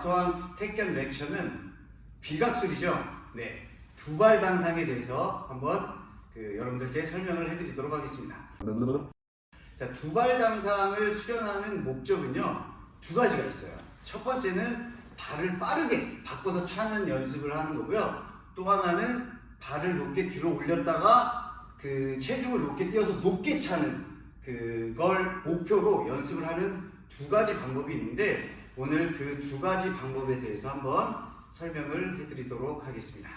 마스터왕 스택견 렉처는 비각술이죠. 네, 두발 단상에 대해서 한번 그 여러분들께 설명을 해드리도록 하겠습니다. 자, 두발 단상을 수련하는 목적은요 두 가지가 있어요. 첫 번째는 발을 빠르게 바꿔서 차는 연습을 하는 거고요. 또 하나는 발을 높게 들어 올렸다가 그 체중을 높게 띄어서 높게 차는 그걸 목표로 연습을 하는 두 가지 방법이 있는데 오늘 그 두 가지 방법에 대해서 한번 설명을 해드리도록 하겠습니다.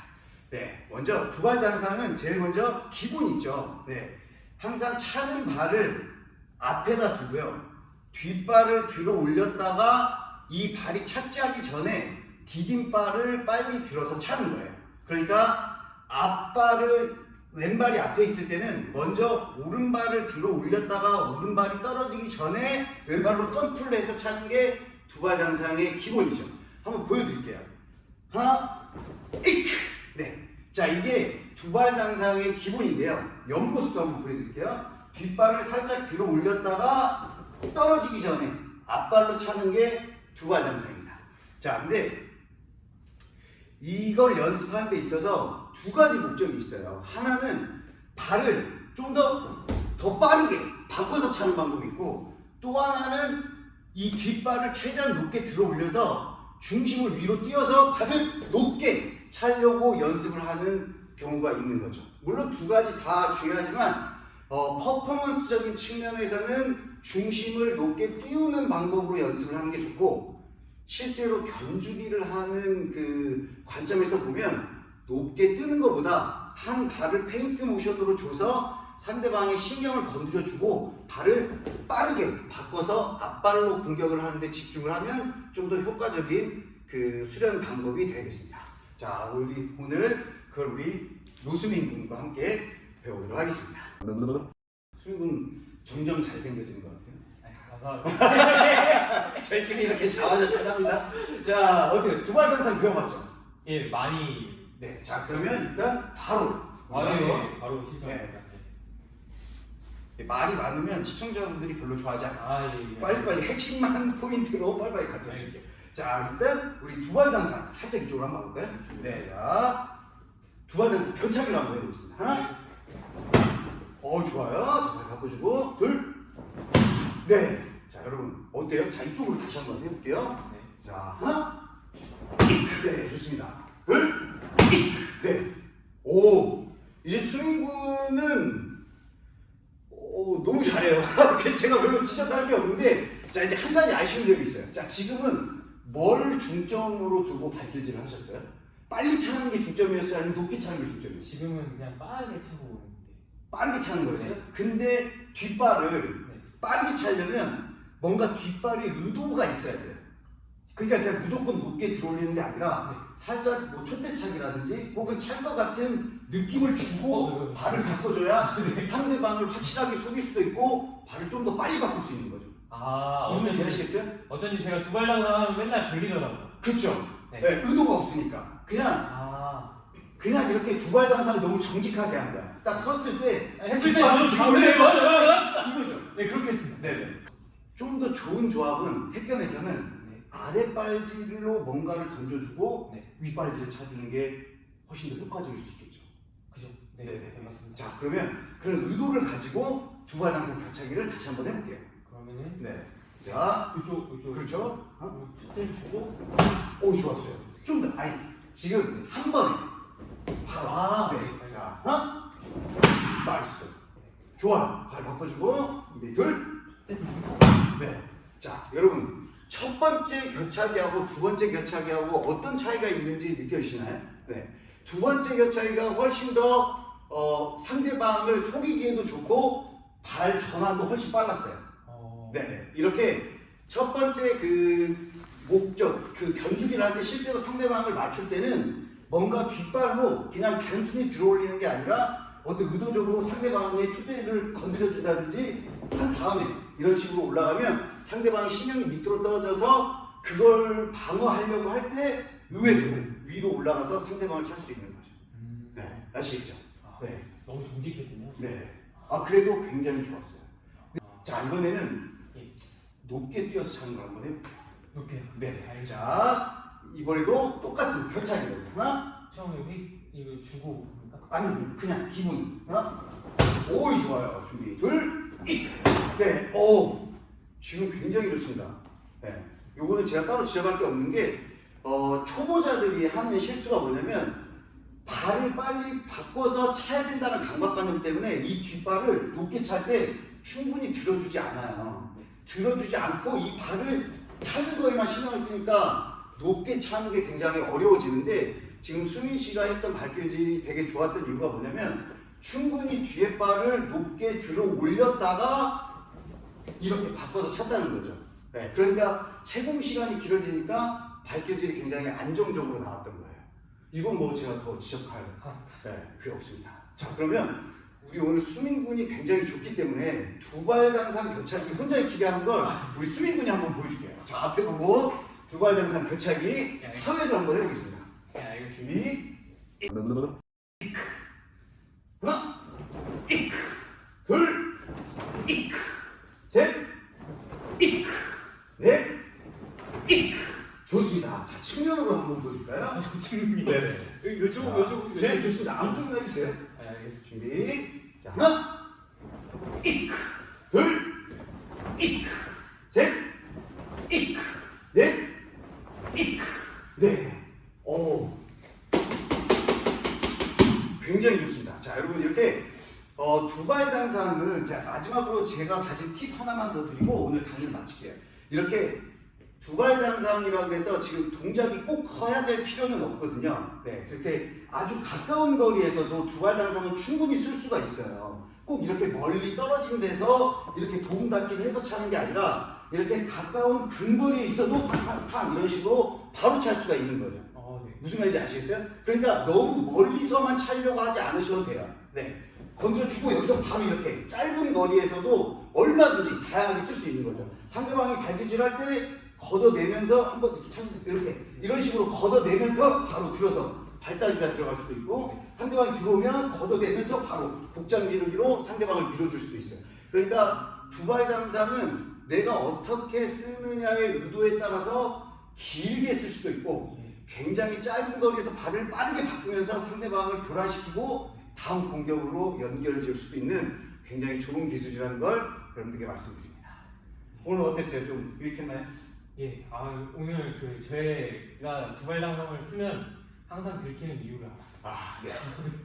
네, 먼저 두발 단상은 제일 먼저 기본 있죠. 네, 항상 차는 발을 앞에다 두고요. 뒷발을 들어 올렸다가 이 발이 착지하기 전에 디딤발을 빨리 들어서 차는 거예요. 그러니까 앞발을 왼발이 앞에 있을 때는 먼저 오른발을 들어 올렸다가 오른발이 떨어지기 전에 왼발로 점프를 해서 차는 게 두발 장상의 기본이죠. 한번 보여드릴게요. 하나, 이크! 네. 자, 이게 두발 장상의 기본인데요. 옆모습도 한번 보여드릴게요. 뒷발을 살짝 들어 올렸다가 떨어지기 전에 앞발로 차는 게 두발 장상입니다. 자, 근데 이걸 연습하는 데 있어서 두 가지 목적이 있어요. 하나는 발을 좀 더 더 빠르게 바꿔서 차는 방법이 있고 또 하나는 이 뒷발을 최대한 높게 들어 올려서 중심을 위로 띄어서 발을 높게 차려고 연습을 하는 경우가 있는 거죠. 물론 두 가지 다 중요하지만 어, 퍼포먼스적인 측면에서는 중심을 높게 띄우는 방법으로 연습을 하는 게 좋고 실제로 견주기를 하는 그 관점에서 보면 높게 뜨는 것보다 한 발을 페인트 모션으로 줘서 상대방의 신경을 건드려주고 발을 빠르게 바꿔서 앞발로 공격을 하는데 집중을 하면 좀 더 효과적인 그 수련 방법이 되겠습니다. 자, 우리 오늘 그걸 우리 노수민 군과 함께 배우도록 하겠습니다. 수민 군 점점 잘생겨지는 것 같아요. 감사합니다. 저희끼리 이렇게 자화자찬합니다. 자, 어떻게 두발 단상 배워봤죠? 예, 많이 네, 자 그러면 일단 바로 많이 한번 바로 실천합니다. 네, 말이 많으면 시청자분들이 별로 좋아하지 않아요. 아, 예. 예. 빨리빨리 핵심만 포인트로 빨리빨리 가죠. 알겠습니다. 자 일단 우리 두발 단상 살짝 이쪽으로 한번 가볼까요? 네, 자 두발 단상 변차기를 한번 해보겠습니다. 하나, 어 좋아요. 자, 발 바꿔주고 둘, 네. 자 여러분 어때요? 자 이쪽으로 다시 한번 해볼게요. 네. 자 하나, 네 좋습니다. 둘, 네. 오 이제 수민군은 오, 너무 잘해요. 그래서 제가 별로 지적할 게 없는데 자 이제 한 가지 아쉬운 점이 있어요. 자 지금은 뭘 중점으로 두고 발길질을 하셨어요? 빨리 차는 게 중점이었어요? 아니면 높게 차는 게 중점이었어요? 지금은 그냥 빠르게 차고 오는데. 빠르게 차는 거였어요? 네. 근데 뒷발을 네. 빠르게 차려면 뭔가 뒷발에 의도가 있어야 돼요. 그러니까 그냥 무조건 높게 들어올리는 게 아니라 네. 살짝 뭐 촛대차기라든지 혹은 찰것 같은 느낌을 주고 어, 네. 발을 바꿔줘야 상대방을 확실하게 속일 수도 있고 발을 좀 더 빨리 바꿀 수 있는 거죠. 아, 무슨 어쩐지, 아시겠어요? 어쩐지 제가 두 발 당하면 맨날 걸리더라고요. 그렇죠. 네. 네, 의도가 없으니까 그냥 아, 그냥 이렇게 두발 당상을 너무 정직하게 한 거야. 딱 섰을 때 했을 때 네, 맞아요, 맞아요. 이거죠. 네, 그렇게 했습니다. 네네. 좀 더 좋은 조합은 태권에서는 네. 아랫발질로 뭔가를 던져주고 네. 윗발질을 찾는 게 훨씬 더 효과적일 수 있겠죠. 그죠? 네. 네, 맞습니다. 자 그러면 그런 의도를 가지고 두발 당상 격차기를 다시 한번 해볼게요. 그러면은 네. 자 이쪽, 이쪽. 그렇죠. 어? 어, 촛대를 주고. 오 좋았어요. 좀 더 아니 지금 한 번에 바로. 아, 네. 네. 자 하나 nice. 좋아요. 발 바꿔주고 준비 둘. 네. 자 여러분 첫 번째 겨차기하고 두 번째 겨차기하고 어떤 차이가 있는지 느껴지시나요? 네. 두 번째 겨차기가 훨씬 더 어, 상대방을 속이기에도 좋고 발 전환도 훨씬 빨랐어요. 어, 네네. 이렇게 첫 번째 그 목적, 그 견주기를 할 때 실제로 상대방을 맞출 때는 뭔가 뒷발로 그냥 단순히 들어올리는 게 아니라 어떤 의도적으로 상대방의 초대를 건드려준다든지 한 다음에 이런 식으로 올라가면 상대방의 신경이 밑으로 떨어져서 그걸 방어하려고 할 때 의외로 위로 올라가서 상대방을 찰 수 있는 거죠. 음. 네. 아시겠죠? 아, 네. 너무 정직했군요. 네. 아, 그래도 굉장히 좋았어요. 아, 자, 이번에는 예. 높게 뛰어서 차는 걸 한번 해볼게요. 높게요. 네. 자, 이번에도 똑같은 교차기로 하나, 처음에 회 이거 주고? 아니 그냥 기분 하나, 오이 좋아요. 준비 둘, 네, 오 지금 굉장히 좋습니다. 네, 요거는 제가 따로 지적할 게 없는 게 어, 초보자들이 하는 실수가 뭐냐면 발을 빨리 바꿔서 차야 된다는 강박관념 때문에 이 뒷발을 높게 찰 때 충분히 들어주지 않아요. 들어주지 않고 이 발을 차는 거에만 신경을 쓰니까 높게 차는 게 굉장히 어려워지는데 지금 수민 씨가 했던 발길질이 되게 좋았던 이유가 뭐냐면 충분히 뒤에 발을 높게 들어 올렸다가 이렇게 바꿔서 찼다는 거죠. 네, 그러니까 채공 시간이 길어지니까 발길질이 굉장히 안정적으로 나왔던 거예요. 이건 뭐 제가 더 지적할 아, 네, 그게 없습니다. 자, 그러면 우리 오늘 수민 군이 굉장히 좋기 때문에 두발 당상 교차기 혼자 익히게 하는 걸 우리 수민 군이 한번 보여줄게요. 자, 앞에 보고 두발 당상 교차기 네. 사회를 한번 해보겠습니다. 네, 알겠습니다. 준비. 하나, 둘, 셋, 넷, 좋습니다. 자, 측면으로 한번 보여줄까요? 아. 네네. 요쪽 자, 요쪽 네, 좋습니다. 안쪽으로 해주세요. 아, 알겠습니다. 준비. 자, 하나, 둘, 셋, 넷, 네. 오. 굉장히 좋습니다. 자, 여러분 이렇게 어, 두발 자, 마지막으로 제가 가진 팁 하나만 더 드리고 오늘 강의를 마칠게요. 이렇게 두발 당상이라고 해서 지금 동작이 꼭 커야 될 필요는 없거든요. 네, 그렇게 아주 가까운 거리에서도 두발 당상은 충분히 쓸 수가 있어요. 꼭 이렇게 멀리 떨어진 데서 이렇게 도움 닫기를 해서 차는 게 아니라 이렇게 가까운 근거리에 있어도 팡팡팡 이런 식으로 바로 찰 수가 있는 거죠. 어, 네. 무슨 말인지 아시겠어요? 그러니까 너무 멀리서만 차려고 하지 않으셔도 돼요. 네. 건드려주고 여기서 바로 이렇게 짧은 거리에서도 얼마든지 다양하게 쓸 수 있는 거죠. 상대방이 발길질할 때 걷어내면서 한번 이렇게 참 이렇게 이런 식으로 걷어내면서 바로 들어서 발다리가 들어갈 수도 있고 상대방이 들어오면 걷어내면서 바로 복장 지르기로 상대방을 밀어줄 수도 있어요. 그러니까 두발 당상은 내가 어떻게 쓰느냐의 의도에 따라서 길게 쓸 수도 있고 예. 굉장히 짧은 거리에서 발을 빠르게 바꾸면서 상대방을 교란시키고 다음 공격으로 연결 지을 수도 있는 굉장히 좋은 기술이라는 걸 여러분들께 말씀드립니다. 오늘 어땠어요? 좀 유익했나요? 예. 아, 오늘 그 제가 두발 당상을 쓰면 항상 들키는 이유를 알았어요. 아, 네.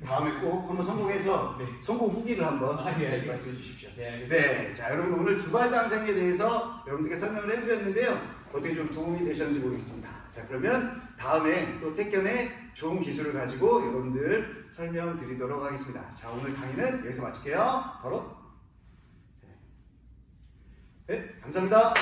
다음에 꼭 한번 성공해서 네. 성공 후기를 한번 아, 예, 알겠습니다. 말씀해 주십시오. 네. 네, 자 여러분 오늘 두발 당상에 대해서 여러분들께 설명을 해드렸는데요. 어떻게 좀 도움이 되셨는지 모르겠습니다. 자 그러면 다음에 또 택견의 좋은 기술을 가지고 여러분들 설명드리도록 하겠습니다. 자 오늘 강의는 여기서 마칠게요. 바로 네, 네 감사합니다.